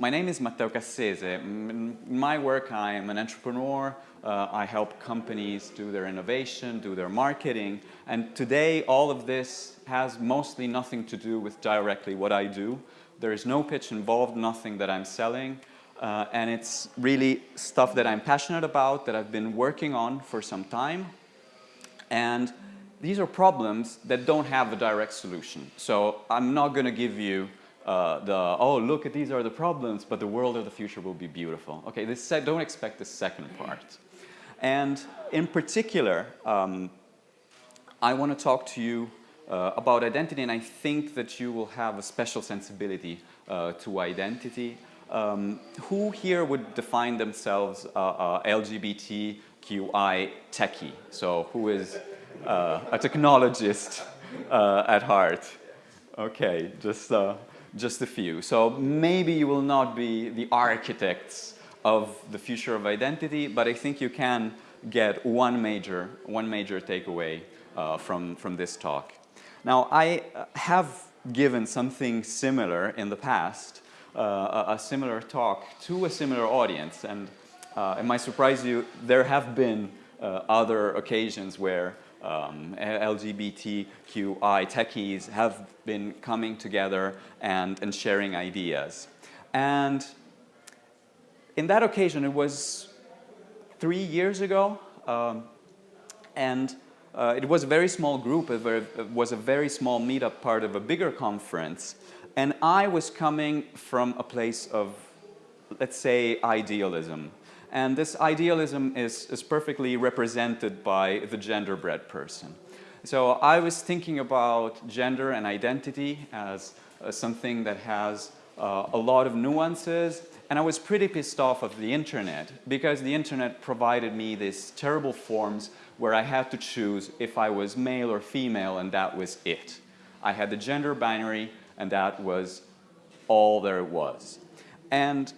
My name is Matteo Cassese. In my work, I am an entrepreneur. Uh, I help companies do their innovation, do their marketing. And today, all of this has mostly nothing to do with directly what I do. There is no pitch involved, nothing that I'm selling. Uh, and it's really stuff that I'm passionate about, that I've been working on for some time. And these are problems that don't have a direct solution. So I'm not going to give you uh, the, oh, look at these are the problems, but the world of the future will be beautiful. Okay, this, don't expect the second part. And in particular, um, I want to talk to you uh, about identity, and I think that you will have a special sensibility uh, to identity. Um, who here would define themselves uh, uh LGBTQI techie? So who is uh, a technologist at heart? Okay, just just a few. So maybe you will not be the architects of the future of identity, but I think you can get one major, one major takeaway uh, from, from this talk. Now, I uh, have given something similar in the past, uh, a, similar talk to a similar audience, and uh, it might surprise you, there have been uh, other occasions where um, LGBTQI techies have been coming together and, and sharing ideas. And in that occasion, it was three years ago, um, and uh, it was a very small group, it was a very small meetup part of a bigger conference, and I was coming from a place of, let's say, idealism. And this idealism is, is perfectly represented by the genderbread person. So I was thinking about gender and identity as uh, something that has uh, a lot of nuances and I was pretty pissed off of the internet because the internet provided me these terrible forms where I had to choose if I was male or female and that was it. I had the gender binary and that was all there was. And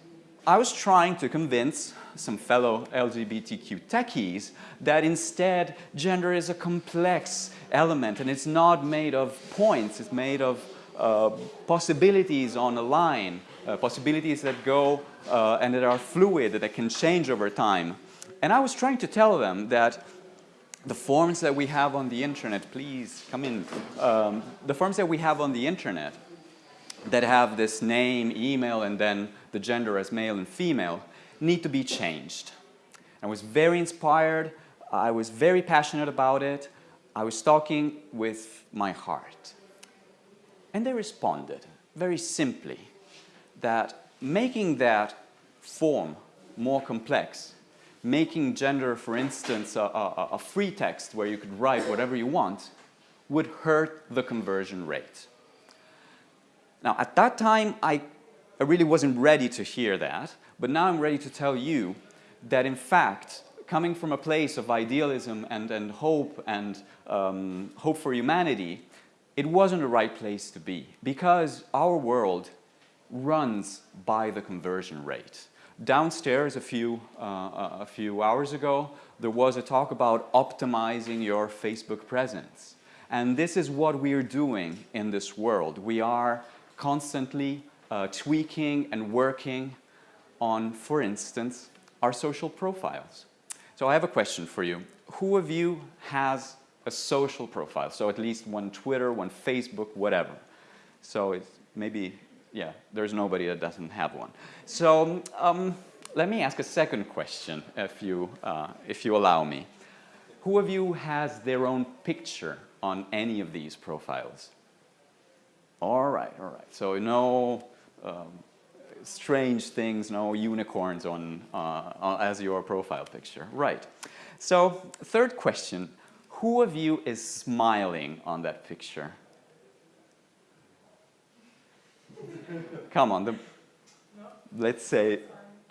I was trying to convince some fellow LGBTQ techies that instead gender is a complex element and it's not made of points, it's made of uh, possibilities on a line, uh, possibilities that go uh, and that are fluid, that can change over time. And I was trying to tell them that the forms that we have on the internet, please come in, um, the forms that we have on the internet that have this name, email, and then the gender as male and female need to be changed. I was very inspired. I was very passionate about it. I was talking with my heart. And they responded very simply that making that form more complex, making gender, for instance, a, a, a free text where you could write whatever you want, would hurt the conversion rate. Now, at that time, I, I really wasn't ready to hear that, but now I'm ready to tell you that in fact, coming from a place of idealism and, and hope and um, hope for humanity, it wasn't the right place to be because our world runs by the conversion rate. Downstairs a few, uh, a few hours ago, there was a talk about optimizing your Facebook presence. And this is what we are doing in this world. We are constantly uh, tweaking and working on, for instance, our social profiles. So I have a question for you. Who of you has a social profile? So at least one Twitter, one Facebook, whatever. So it's maybe yeah, there's nobody that doesn't have one. So um, let me ask a second question, if you, uh, if you allow me. Who of you has their own picture on any of these profiles? All right, all right. So no um, strange things, no unicorns on, uh, as your profile picture. Right. So third question, who of you is smiling on that picture? Come on, the, let's say,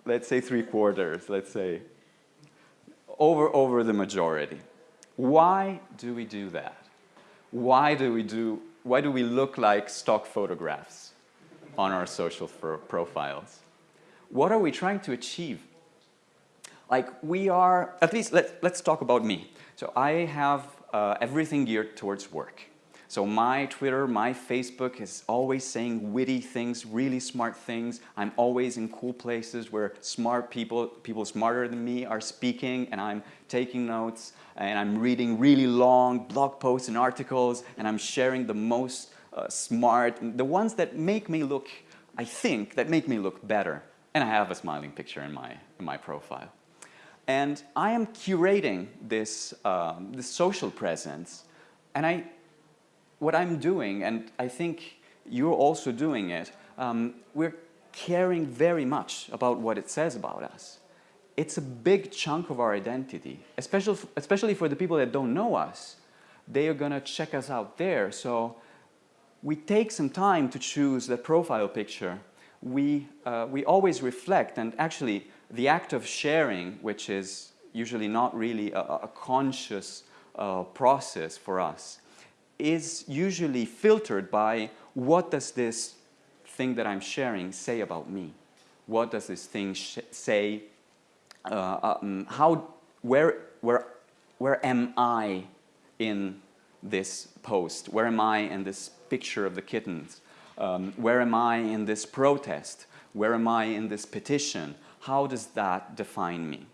let's say three quarters, let's say, over, over the majority. Why do we do that? Why do we do, why do we look like stock photographs on our social profiles? What are we trying to achieve? Like we are, at least let, let's talk about me. So I have uh, everything geared towards work. So my Twitter, my Facebook is always saying witty things, really smart things. I'm always in cool places where smart people, people smarter than me are speaking and I'm taking notes and I'm reading really long blog posts and articles and I'm sharing the most uh, smart, the ones that make me look, I think, that make me look better. And I have a smiling picture in my, in my profile. And I am curating this, um, this social presence and I what I'm doing, and I think you're also doing it, um, we're caring very much about what it says about us. It's a big chunk of our identity, especially, especially for the people that don't know us. They are gonna check us out there, so we take some time to choose the profile picture. We, uh, we always reflect, and actually the act of sharing, which is usually not really a, a conscious uh, process for us, is usually filtered by what does this thing that I'm sharing say about me? What does this thing say? Uh, um, how, where, where, where am I in this post? Where am I in this picture of the kittens? Um, where am I in this protest? Where am I in this petition? How does that define me?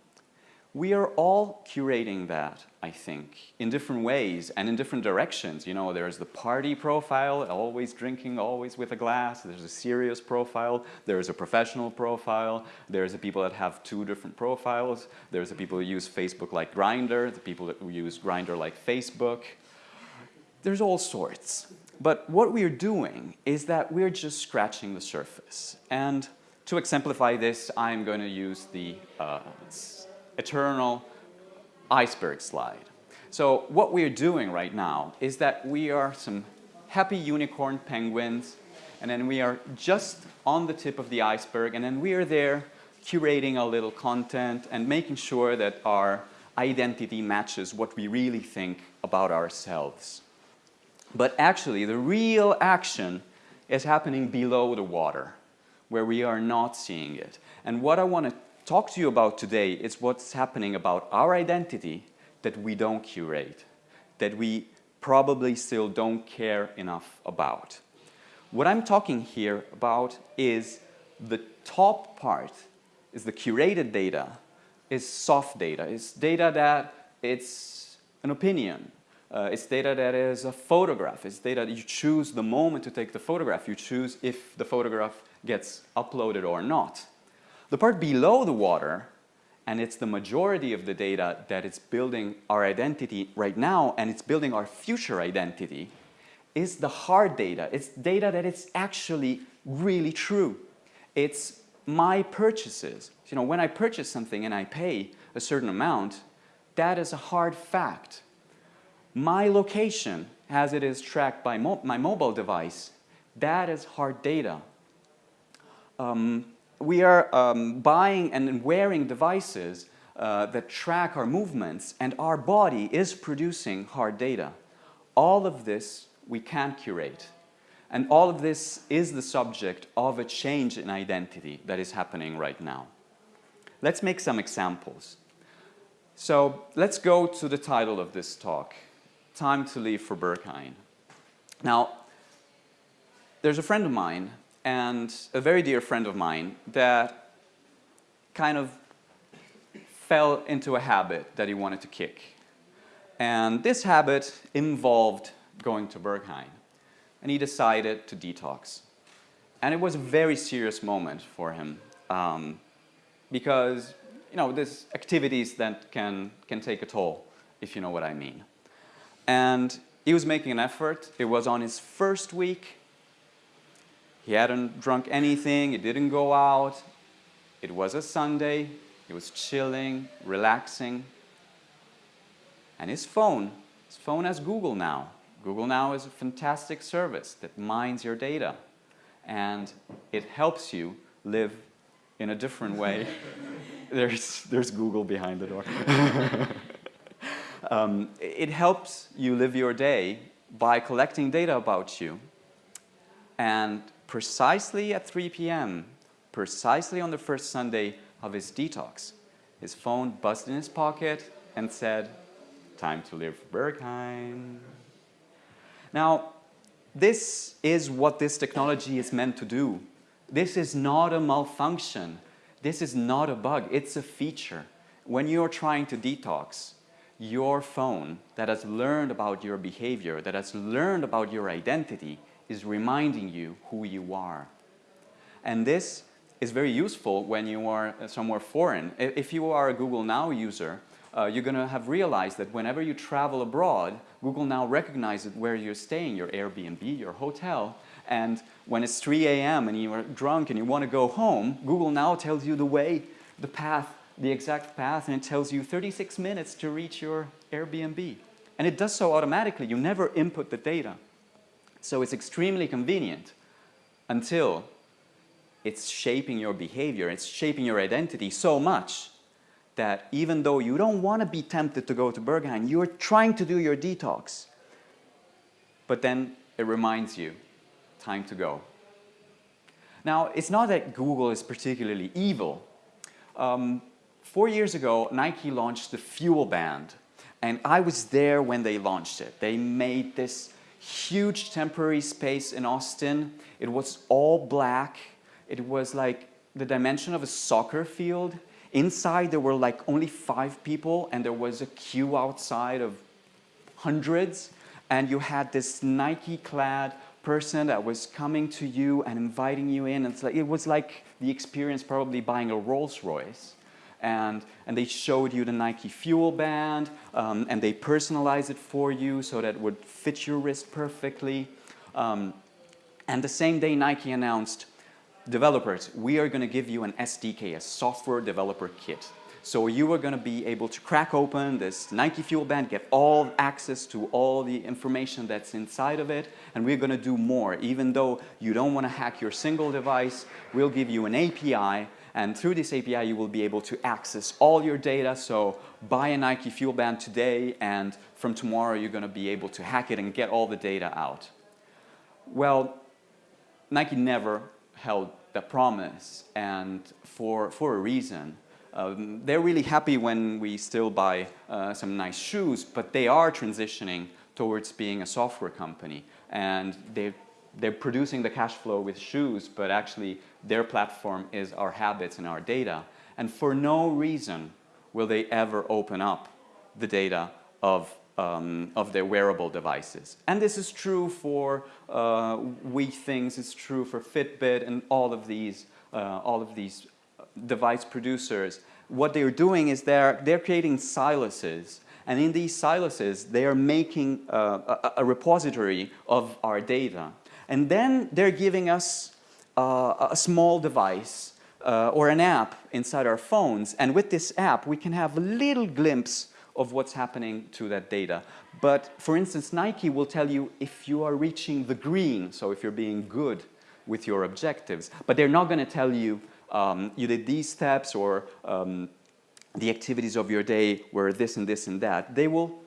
We are all curating that, I think, in different ways and in different directions. You know, there's the party profile, always drinking, always with a glass. There's a serious profile. There's a professional profile. There's the people that have two different profiles. There's the people who use Facebook like Grindr, the people that use Grindr like Facebook. There's all sorts. But what we're doing is that we're just scratching the surface. And to exemplify this, I'm going to use the uh, eternal iceberg slide. So what we're doing right now is that we are some happy unicorn penguins and then we are just on the tip of the iceberg and then we are there curating a little content and making sure that our identity matches what we really think about ourselves. But actually the real action is happening below the water where we are not seeing it. And what I want to talk to you about today is what's happening about our identity that we don't curate, that we probably still don't care enough about. What I'm talking here about is the top part is the curated data, is soft data, is data that it's an opinion, uh, it's data that is a photograph, it's data that you choose the moment to take the photograph, you choose if the photograph gets uploaded or not. The part below the water, and it's the majority of the data that is building our identity right now and it's building our future identity, is the hard data. It's data that is actually really true. It's my purchases. You know, when I purchase something and I pay a certain amount, that is a hard fact. My location, as it is tracked by mo my mobile device, that is hard data. Um, we are um, buying and wearing devices uh, that track our movements and our body is producing hard data. All of this we can curate. And all of this is the subject of a change in identity that is happening right now. Let's make some examples. So let's go to the title of this talk, Time to Leave for Berghain. Now, there's a friend of mine and a very dear friend of mine that kind of fell into a habit that he wanted to kick. And this habit involved going to Berghain. And he decided to detox. And it was a very serious moment for him um, because, you know, there's activities that can, can take a toll, if you know what I mean. And he was making an effort. It was on his first week he hadn't drunk anything, he didn't go out. It was a Sunday, he was chilling, relaxing. And his phone, his phone has Google Now. Google Now is a fantastic service that mines your data and it helps you live in a different way. there's, there's Google behind the door. um, it helps you live your day by collecting data about you and precisely at 3 p.m., precisely on the first Sunday of his detox, his phone buzzed in his pocket and said, time to leave Berghain. Now, this is what this technology is meant to do. This is not a malfunction. This is not a bug. It's a feature. When you're trying to detox, your phone that has learned about your behavior, that has learned about your identity, is reminding you who you are. And this is very useful when you are somewhere foreign. If you are a Google Now user, uh, you're going to have realized that whenever you travel abroad, Google now recognizes where you're staying, your Airbnb, your hotel, and when it's 3 a.m. and you're drunk and you want to go home, Google now tells you the way, the path, the exact path, and it tells you 36 minutes to reach your Airbnb. And it does so automatically. You never input the data. So it's extremely convenient until it's shaping your behavior, it's shaping your identity so much that even though you don't want to be tempted to go to Berghain, you're trying to do your detox. But then it reminds you, time to go. Now, it's not that Google is particularly evil. Um, four years ago, Nike launched the Fuel Band. And I was there when they launched it. They made this huge temporary space in Austin. It was all black. It was like the dimension of a soccer field. Inside there were like only five people and there was a queue outside of hundreds. And you had this Nike-clad person that was coming to you and inviting you in. It was like the experience probably buying a Rolls Royce. And, and they showed you the Nike Fuel Band, um, and they personalized it for you so that it would fit your wrist perfectly. Um, and the same day Nike announced, developers, we are going to give you an SDK, a software developer kit. So you are going to be able to crack open this Nike Fuel Band, get all access to all the information that's inside of it, and we're going to do more. Even though you don't want to hack your single device, we'll give you an API, and through this API you will be able to access all your data. So buy a Nike Fuel Band today, and from tomorrow you're going to be able to hack it and get all the data out. Well, Nike never held that promise, and for, for a reason. Um, they're really happy when we still buy uh, some nice shoes, but they are transitioning towards being a software company. And they they're producing the cash flow with shoes, but actually their platform is our habits and our data. And for no reason will they ever open up the data of, um, of their wearable devices. And this is true for uh, Withings, it's true for Fitbit and all of these, uh, all of these device producers, what they're doing is they're, they're creating siluses. And in these siluses, they are making uh, a, a, repository of our data. And then they're giving us uh, a small device uh, or an app inside our phones. And with this app, we can have a little glimpse of what's happening to that data. But for instance, Nike will tell you if you are reaching the green, so if you're being good with your objectives. But they're not going to tell you um, you did these steps or um, the activities of your day were this and this and that. They will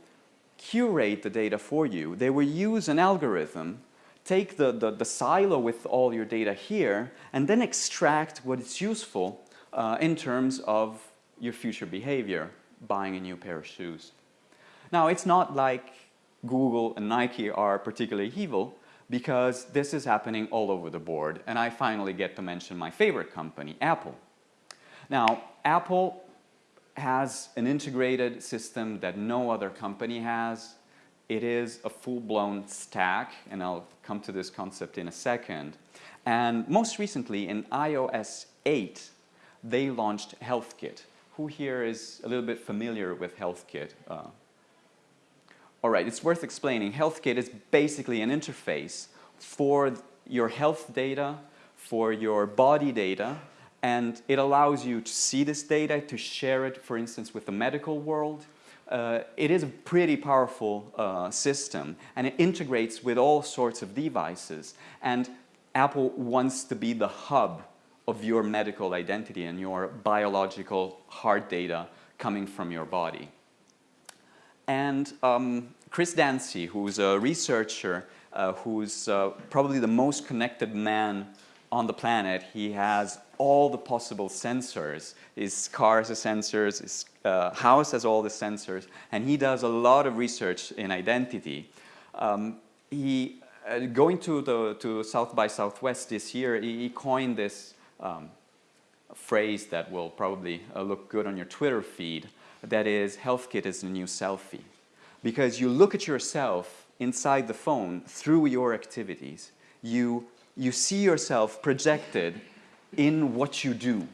curate the data for you. They will use an algorithm, take the, the, the silo with all your data here, and then extract what is useful uh, in terms of your future behavior, buying a new pair of shoes. Now, it's not like Google and Nike are particularly evil because this is happening all over the board. And I finally get to mention my favorite company, Apple. Now, Apple has an integrated system that no other company has. It is a full-blown stack, and I'll come to this concept in a second. And most recently, in iOS 8, they launched HealthKit. Who here is a little bit familiar with HealthKit? Uh, all right, it's worth explaining. HealthKit is basically an interface for your health data, for your body data, and it allows you to see this data, to share it, for instance, with the medical world. Uh, it is a pretty powerful uh, system, and it integrates with all sorts of devices. And Apple wants to be the hub of your medical identity and your biological heart data coming from your body. And um, Chris Dancy, who's a researcher, uh, who's uh, probably the most connected man on the planet. He has all the possible sensors. His car has sensors, his uh, house has all the sensors, and he does a lot of research in identity. Um, he, uh, going to, the, to South by Southwest this year, he, he coined this um, phrase that will probably uh, look good on your Twitter feed, that is, HealthKit is the new selfie. Because you look at yourself inside the phone through your activities. You, you see yourself projected in what you do.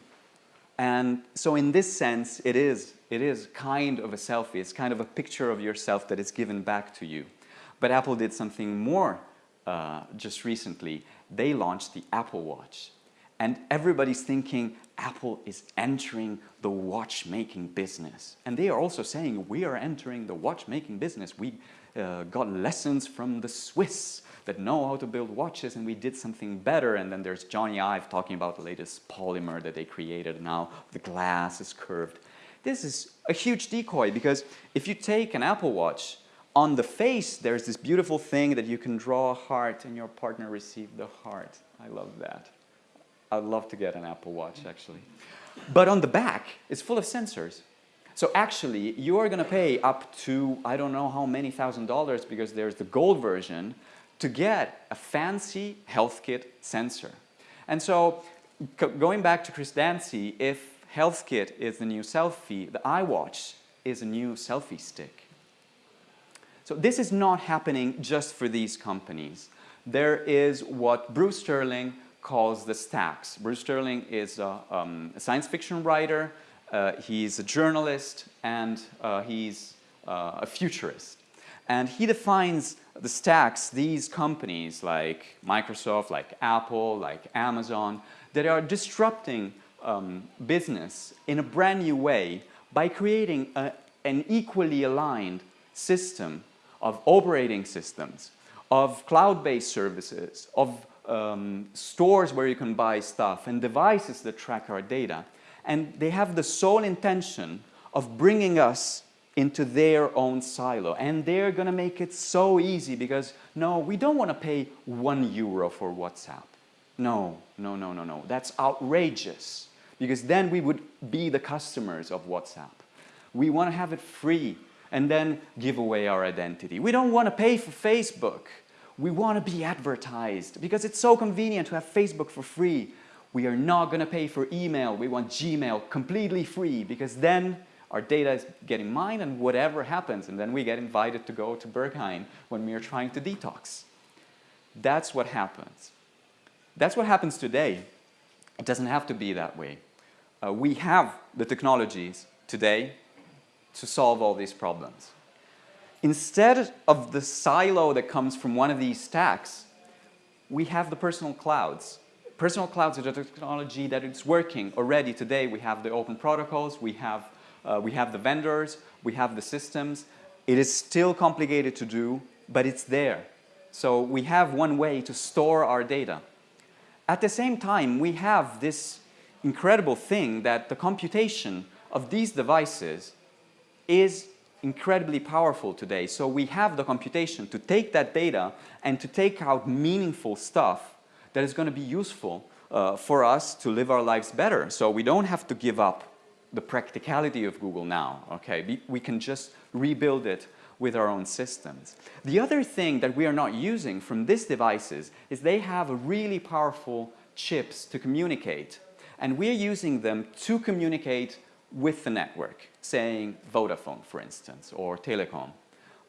And so in this sense, it is, it is kind of a selfie. It's kind of a picture of yourself that is given back to you. But Apple did something more uh, just recently. They launched the Apple Watch. And everybody's thinking Apple is entering the watchmaking business. And they are also saying we are entering the watchmaking business. We uh, got lessons from the Swiss that know how to build watches and we did something better. And then there's Jony Ive talking about the latest polymer that they created now. The glass is curved. This is a huge decoy because if you take an Apple Watch, on the face there's this beautiful thing that you can draw a heart and your partner received the heart. I love that. I'd love to get an Apple Watch actually. But on the back, it's full of sensors. So actually, you are going to pay up to, I don't know how many thousand dollars because there's the gold version to get a fancy HealthKit sensor. And so going back to Chris Dancy, if HealthKit is the new selfie, the iWatch is a new selfie stick. So this is not happening just for these companies. There is what Bruce Sterling calls the stacks. Bruce Sterling is a, um, a science fiction writer, uh, he's a journalist, and uh, he's uh, a futurist. And he defines the stacks, these companies like Microsoft, like Apple, like Amazon, that are disrupting um, business in a brand new way by creating a, an equally aligned system of operating systems, of cloud-based services, of um, stores where you can buy stuff and devices that track our data. And they have the sole intention of bringing us into their own silo. And they're going to make it so easy because, no, we don't want to pay one euro for WhatsApp. No, no, no, no, no. That's outrageous because then we would be the customers of WhatsApp. We want to have it free and then give away our identity. We don't want to pay for Facebook we want to be advertised because it's so convenient to have Facebook for free. We are not going to pay for email. We want Gmail completely free because then our data is getting mined and whatever happens and then we get invited to go to Berghain when we are trying to detox. That's what happens. That's what happens today. It doesn't have to be that way. Uh, we have the technologies today to solve all these problems. Instead of the silo that comes from one of these stacks, we have the personal clouds. Personal clouds are the technology that is working already today. We have the open protocols, we have, uh, we have the vendors, we have the systems. It is still complicated to do, but it's there. So we have one way to store our data. At the same time, we have this incredible thing that the computation of these devices is incredibly powerful today. So we have the computation to take that data and to take out meaningful stuff that is going to be useful uh, for us to live our lives better. So we don't have to give up the practicality of Google now, okay? We can just rebuild it with our own systems. The other thing that we are not using from these devices is they have really powerful chips to communicate. And we're using them to communicate with the network, saying Vodafone, for instance, or Telecom.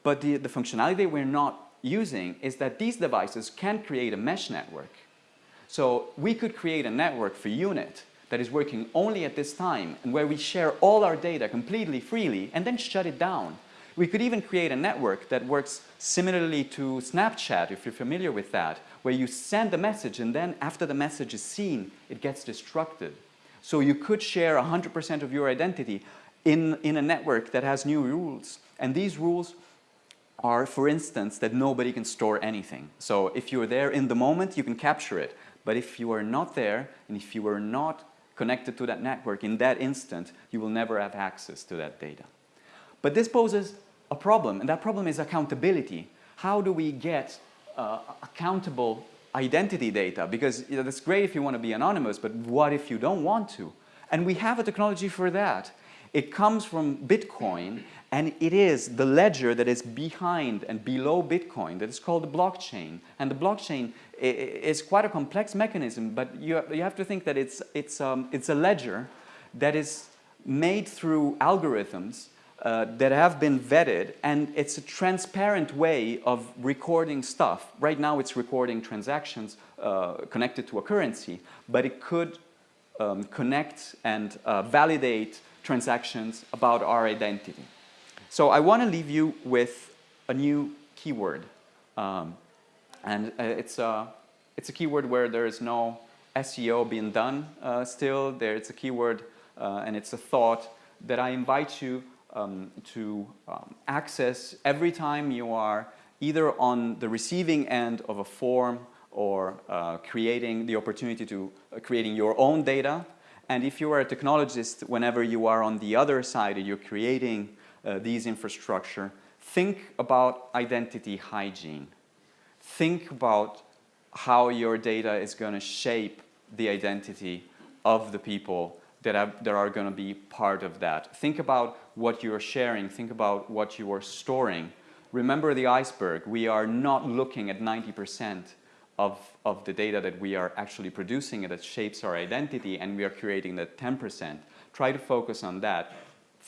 But the, the functionality we're not using is that these devices can create a mesh network. So we could create a network for UNIT that is working only at this time and where we share all our data completely freely and then shut it down. We could even create a network that works similarly to Snapchat, if you're familiar with that, where you send a message and then after the message is seen, it gets destructed. So you could share 100% of your identity in, in a network that has new rules. And these rules are, for instance, that nobody can store anything. So if you're there in the moment, you can capture it. But if you are not there, and if you are not connected to that network in that instant, you will never have access to that data. But this poses a problem, and that problem is accountability. How do we get uh, accountable identity data because you know, that's great if you want to be anonymous, but what if you don't want to? And we have a technology for that. It comes from Bitcoin and it is the ledger that is behind and below Bitcoin that is called the blockchain. And the blockchain is quite a complex mechanism, but you, you have to think that it's, it's, um, it's a ledger that is made through algorithms uh, that have been vetted and it's a transparent way of recording stuff. Right now it's recording transactions uh, connected to a currency, but it could um, connect and uh, validate transactions about our identity. So I want to leave you with a new keyword. Um, and uh, it's, a, it's a keyword where there is no SEO being done uh, still. There, it's a keyword uh, and it's a thought that I invite you um, to um, access every time you are either on the receiving end of a form or uh, creating the opportunity to uh, creating your own data. And if you are a technologist, whenever you are on the other side and you're creating uh, these infrastructure, think about identity hygiene. Think about how your data is going to shape the identity of the people that, have, that are going to be part of that. Think about what you're sharing. Think about what you are storing. Remember the iceberg. We are not looking at 90% of, of the data that we are actually producing that shapes our identity and we are creating that 10%. Try to focus on that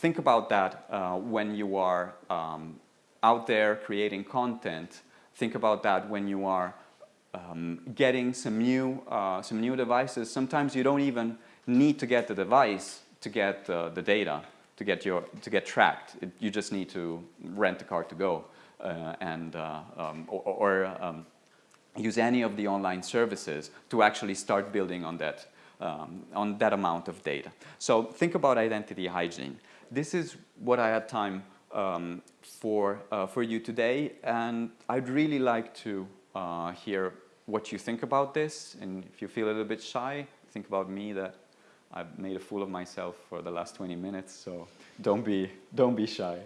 think about that uh, when you are um, out there creating content. Think about that when you are um, getting some new, uh, some new devices. Sometimes you don't even need to get the device to get uh, the data, to get, your, to get tracked. It, you just need to rent a car to go uh, and, uh, um, or, or um, use any of the online services to actually start building on that, um, on that amount of data. So think about identity hygiene this is what I had time um, for, uh, for you today, and I'd really like to uh, hear what you think about this, and if you feel a little bit shy, think about me that I've made a fool of myself for the last 20 minutes, so don't be, don't be shy.